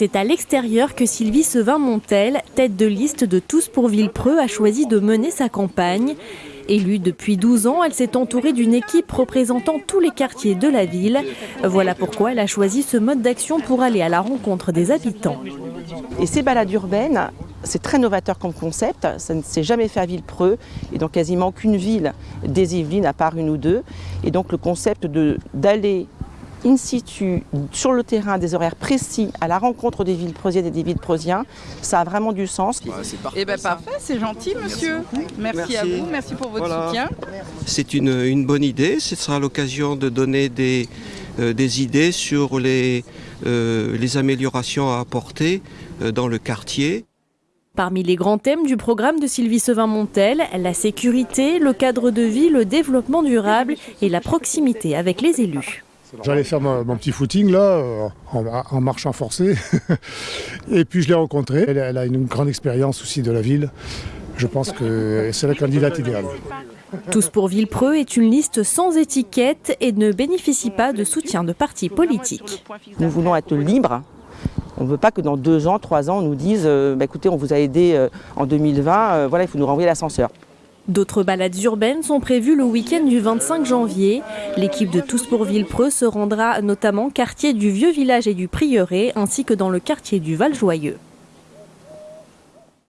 C'est à l'extérieur que Sylvie Sevin-Montel, tête de liste de Tous pour Villepreux, a choisi de mener sa campagne. Élue depuis 12 ans, elle s'est entourée d'une équipe représentant tous les quartiers de la ville. Voilà pourquoi elle a choisi ce mode d'action pour aller à la rencontre des habitants. Et ces balades urbaines, c'est très novateur comme concept, ça ne s'est jamais fait à Villepreux et dans quasiment aucune ville des Yvelines à part une ou deux. Et donc le concept d'aller in situ, sur le terrain, des horaires précis, à la rencontre des villes prosiennes et des villes prosiens, ça a vraiment du sens. Eh bien parfait, c'est gentil monsieur. Merci, à vous, merci pour votre soutien. C'est une, bonne idée, ce sera l'occasion de donner des, euh, des idées sur les, euh, les améliorations à apporter euh, dans le quartier. Parmi les grands thèmes du programme de Sylvie Sevin-Montel, la sécurité, le cadre de vie, le développement durable et la proximité avec les élus. J'allais faire mon, petit footing là, euh, en, marchant forcé. et puis je l'ai rencontrée. Elle, a une grande expérience aussi de la ville. Je pense que c'est la candidate idéale. Tous pour Villepreux est une liste sans étiquette et ne bénéficie pas de soutien de partis politiques. Nous voulons être libres. On ne veut pas que dans deux ans, trois ans, on nous dise euh, bah, écoutez, on vous a aidé euh, en 2020, voilà, il faut nous renvoyer l'ascenseur. D'autres balades urbaines sont prévues le week-end du 25 janvier. L'équipe de Tous pour Villepreux se rendra notamment quartier du Vieux Village et du Prieuré, ainsi que dans le quartier du Val-Joyeux.